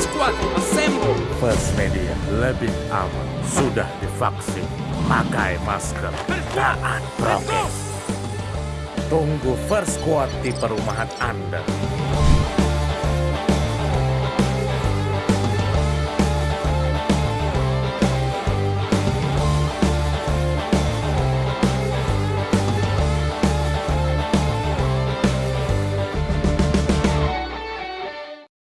Squad, assemble! First Media lebih aman. Sudah divaksin. Pakai masker. Taat prokes. Tunggu First Squad di perumahan Anda.